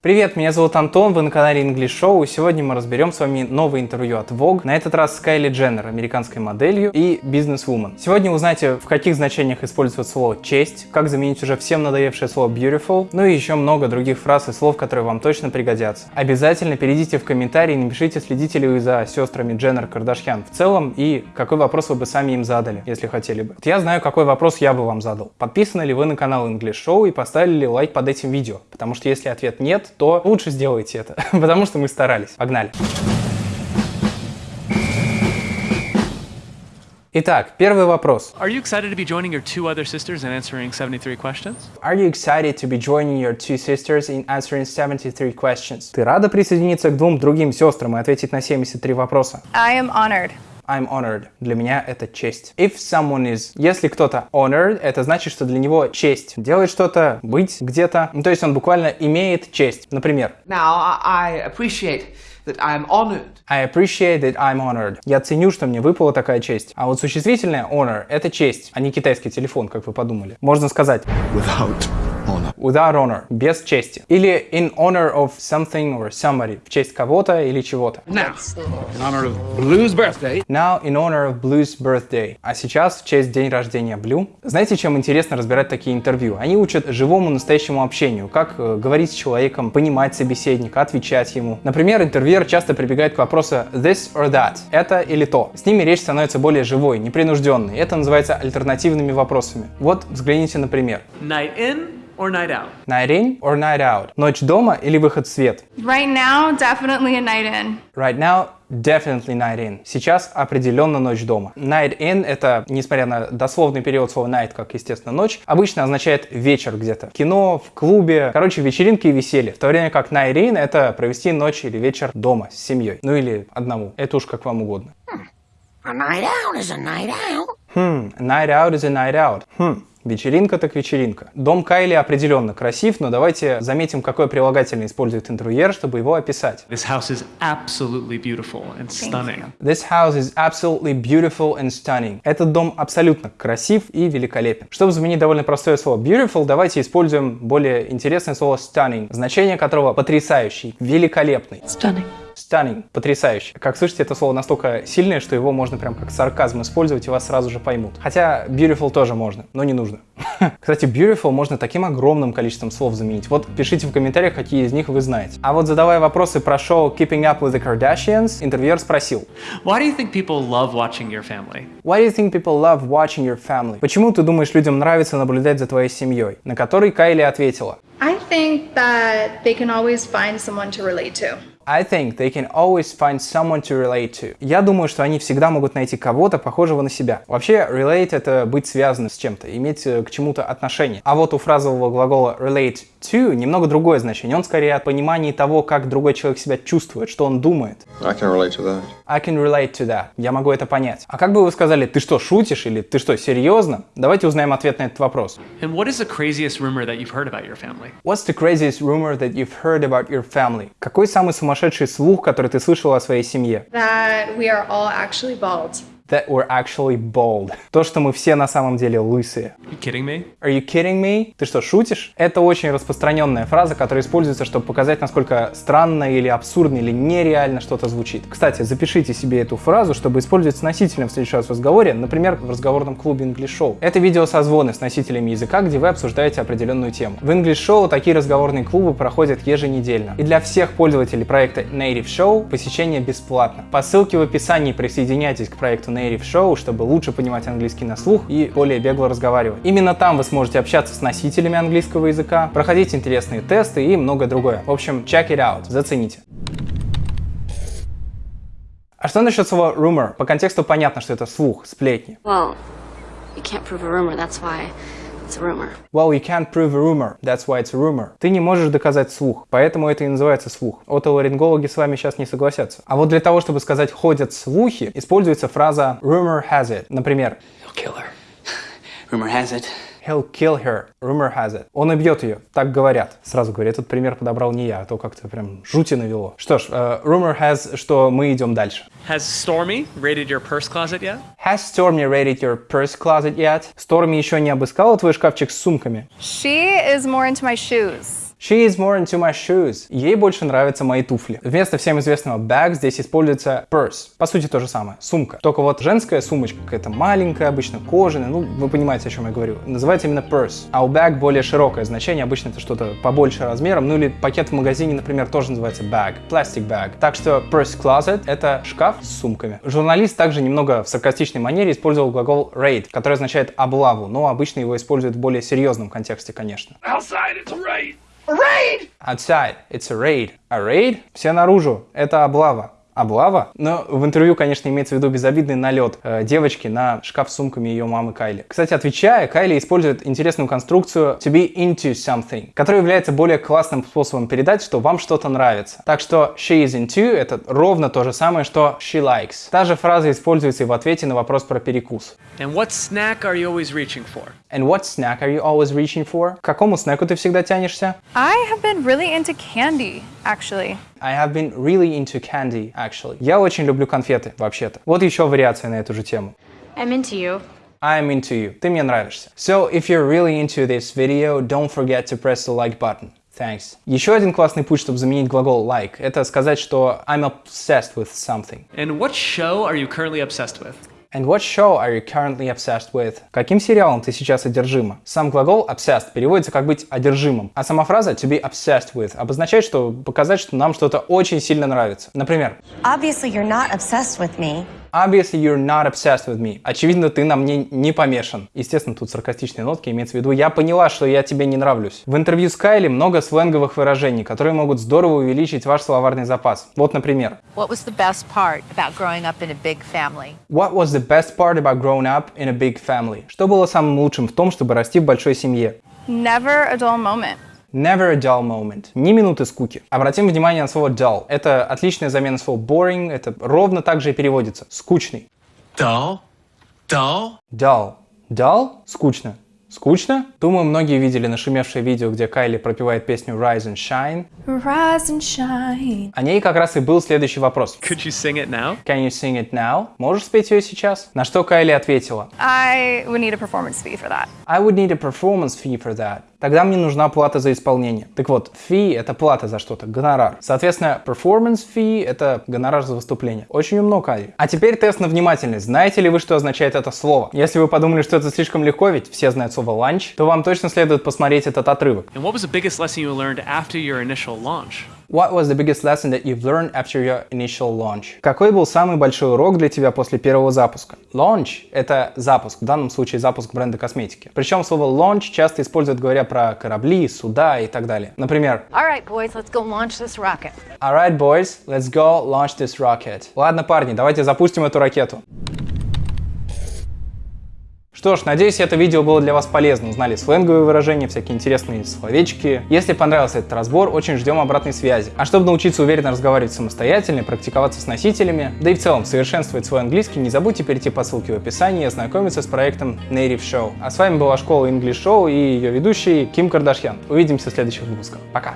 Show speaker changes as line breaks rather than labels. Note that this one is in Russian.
Привет, меня зовут Антон, вы на канале English Show, и сегодня мы разберем с вами новое интервью от Vogue, на этот раз с Кайли Дженнер, американской моделью и бизнес-вумен. Сегодня узнаете, в каких значениях используют слово «честь», как заменить уже всем надоевшее слово «beautiful», ну и еще много других фраз и слов, которые вам точно пригодятся. Обязательно перейдите в комментарии и напишите, следите ли вы за сестрами Дженнер Кардашьян в целом, и какой вопрос вы бы сами им задали, если хотели бы. Вот я знаю, какой вопрос я бы вам задал. Подписаны ли вы на канал English Show и поставили ли лайк под этим видео? Потому что если ответ нет, то лучше сделайте это, потому что мы старались. Погнали! Итак, первый вопрос.
Are you excited to be joining your two other sisters and answering 73 questions?
Are you excited to be joining your two sisters in answering 73 questions? Ты рада присоединиться к двум другим сестрам и ответить на 73 вопроса?
I am honored.
I'm honored. Для меня это честь. If someone is... Если кто-то honored, это значит, что для него честь. Делать что-то, быть где-то. Ну, то есть он буквально имеет честь. Например,
Now, I appreciate that I am honored.
I appreciate that I'm honored. Я ценю, что мне выпала такая честь. А вот существительное honor — это честь, а не китайский телефон, как вы подумали. Можно сказать
without honor.
Without honor, без чести. Или in honor of something or somebody, в честь кого-то или чего-то.
Now, in honor of Blue's birthday,
Now in honor of Blue's birthday. А сейчас в честь день рождения Blue. Знаете, чем интересно разбирать такие интервью? Они учат живому настоящему общению, как э, говорить с человеком, понимать собеседника, отвечать ему. Например, интервьюер часто прибегает к вопросу this or that, это или то. С ними речь становится более живой, непринужденной. Это называется альтернативными вопросами. Вот взгляните на пример.
Night in or night out?
Night in or night out? Ночь дома или выход в свет?
Right now, definitely a night in.
Right now, definitely night in. Сейчас определенно ночь дома. Night in — это, несмотря на дословный период слова night, как, естественно, ночь, обычно означает вечер где-то. В кино, в клубе, короче, вечеринки и веселье. В то время как night in — это провести ночь или вечер дома с семьей. Ну или одному. Это уж как вам угодно.
A night out is a night out.
Хм, night out is a night out. Хм, вечеринка так вечеринка. Дом Кайли определенно красив, но давайте заметим, какое прилагательное использует интервьюер, чтобы его описать.
This house is absolutely beautiful and stunning.
This house is absolutely beautiful and stunning. Этот дом абсолютно красив и великолепен. Чтобы заменить довольно простое слово beautiful, давайте используем более интересное слово stunning, значение которого потрясающий, великолепный.
Stunning.
Stunning, потрясающий. Как слышите, это слово настолько сильное, что его можно прям как сарказм использовать, и вас сразу же поймут. Хотя beautiful тоже можно, но не нужно. Кстати, beautiful можно таким огромным количеством слов заменить. Вот пишите в комментариях, какие из них вы знаете. А вот задавая вопросы про шоу Keeping Up with the Kardashians, интервьюер спросил,
Why do you think people love watching your family?
Why do you think people love watching your family? Почему ты думаешь, людям нравится наблюдать за твоей семьей? На который Кайли ответила,
I think that they can always find someone to relate to.
I think they can always find someone to relate to. Я думаю, что они всегда могут найти кого-то, похожего на себя. Вообще, relate — это быть связанным с чем-то, иметь э, к чему-то отношение. А вот у фразового глагола relate to немного другое значение. Он скорее от понимания того, как другой человек себя чувствует, что он думает.
I can relate to that.
I can relate to that. Я могу это понять. А как бы вы сказали, ты что, шутишь или ты что, серьезно? Давайте узнаем ответ на этот вопрос.
And what is the craziest rumor that you've heard about your family?
What's the craziest rumor that you've heard about your family? Какой самый сумасшедший слух, который ты слышал о своей семье?
That we are all actually bald.
That we're actually bald. То, что мы все на самом деле лысые.
You kidding me?
Are you kidding me? Ты что, шутишь? Это очень распространенная фраза, которая используется, чтобы показать, насколько странно или абсурдно или нереально что-то звучит. Кстати, запишите себе эту фразу, чтобы использовать с носителем в следующий раз в разговоре, например, в разговорном клубе English Show. Это видеосозвоны с носителями языка, где вы обсуждаете определенную тему. В English Show такие разговорные клубы проходят еженедельно. И для всех пользователей проекта Native Show посещение бесплатно. По ссылке в описании присоединяйтесь к проекту Native Show, чтобы лучше понимать английский на слух и более бегло разговаривать. Именно там вы сможете общаться с носителями английского языка, проходить интересные тесты и многое другое. В общем, check it out, зацените. А что насчет слова rumor? По контексту понятно, что это слух, сплетни.
Well, you can't prove a rumor, that's why it's a rumor.
Well, you can't prove a rumor, that's why it's a rumor. Ты не можешь доказать слух, поэтому это и называется слух. Отоларингологи с вами сейчас не согласятся. А вот для того, чтобы сказать «ходят слухи», используется фраза rumor has it. Например,
He'll kill her. Rumor has it.
He'll kill her. Rumor has it. Он убьет ее. Так говорят. Сразу говорю, этот пример подобрал не я, а то как-то прям жути навело. Что ж, э, rumor has, что мы идем дальше.
Has Stormy raided your purse closet yet?
Has Stormy raided your purse closet yet? Stormy еще не обыскала твой шкафчик с сумками?
She is more into my shoes.
She is more into my shoes. Ей больше нравятся мои туфли. Вместо всем известного bag здесь используется purse. По сути то же самое. Сумка. Только вот женская сумочка какая-то маленькая, обычно кожаная. Ну, вы понимаете, о чем я говорю. Называется именно purse. А у bag более широкое значение. Обычно это что-то побольше размером. Ну или пакет в магазине, например, тоже называется bag. Plastic bag. Так что purse closet — это шкаф с сумками. Журналист также немного в саркастичной манере использовал глагол raid, который означает облаву, но обычно его используют в более серьезном контексте, конечно.
Outside, it's a raid.
Outside, it's a raid. A raid? Все наружу. Это облава. Облава? Но в интервью, конечно, имеется в виду безобидный налет э, девочки на шкаф с сумками ее мамы Кайли. Кстати, отвечая, Кайли использует интересную конструкцию to be into something, которая является более классным способом передать, что вам что-то нравится. Так что she is into это ровно то же самое, что she likes. Та же фраза используется и в ответе на вопрос про перекус.
And what snack are you always reaching for?
And what snack are you always reaching for? К какому снеку ты всегда тянешься?
I have been really into candy, actually.
I have been really into candy, actually. Я очень люблю конфеты, вообще-то. Вот еще вариация на эту же тему.
I'm into you.
I'm into you. Ты мне нравишься. So, if you're really into this video, don't forget to press the like button. Thanks. Еще один классный путь, чтобы заменить глагол like, это сказать, что I'm obsessed with something.
And what show are you currently obsessed with?
And what show are you currently obsessed with? Каким сериалом ты сейчас одержима? Сам глагол obsessed переводится как быть одержимым, а сама фраза to be obsessed with обозначает, что показать, что нам что-то очень сильно нравится. Например,
Obviously, you're not obsessed with me.
Obviously you're not obsessed with me. Очевидно, ты на мне не помешан. Естественно, тут саркастичные нотки имеется в виду. Я поняла, что я тебе не нравлюсь. В интервью с Кайли много сленговых выражений, которые могут здорово увеличить ваш словарный запас. Вот, например.
What was the best part about growing up in a big family?
What was the best part about growing up in a big family? Что было самым лучшим в том, чтобы расти в большой семье?
Never a dull moment.
Never a dull moment. Ни минуты скуки. Обратим внимание на слово dull. Это отличная замена слова boring. Это ровно так же и переводится. Скучный.
Dull? Dull?
Dull. Dull? Скучно. Скучно? Думаю, многие видели нашумевшее видео, где Кайли пропевает песню Rise and Shine.
Rise and shine.
О ней как раз и был следующий вопрос.
Could you sing it now?
Can you sing it now? Можешь спеть ее сейчас? На что Кайли ответила.
I would need a performance fee for that.
I would need a performance fee for that. Тогда мне нужна плата за исполнение. Так вот, fee — это плата за что-то, гонорар. Соответственно, performance fee — это гонорар за выступление. Очень умно, Кайли. А теперь тест на внимательность. Знаете ли вы, что означает это слово? Если вы подумали, что это слишком легко, ведь все знают слово lunch, то вам точно следует посмотреть этот отрывок.
And what was the biggest lesson you learned after your initial launch?
What was the biggest lesson that you've learned after your initial launch? Какой был самый большой урок для тебя после первого запуска? Launch — это запуск, в данном случае запуск бренда косметики. Причем слово launch часто используют, говоря про корабли, суда и так далее. Например,
All right, boys, let's go launch this rocket.
Alright, boys, let's go launch this rocket. Ладно, парни, давайте запустим эту ракету. Что ж, надеюсь, это видео было для вас полезно. Узнали сленговые выражения, всякие интересные словечки. Если понравился этот разбор, очень ждем обратной связи. А чтобы научиться уверенно разговаривать самостоятельно, практиковаться с носителями, да и в целом совершенствовать свой английский, не забудьте перейти по ссылке в описании и ознакомиться с проектом Native Show. А с вами была школа English Show и ее ведущий Ким Кардашьян. Увидимся в следующих выпусках. Пока!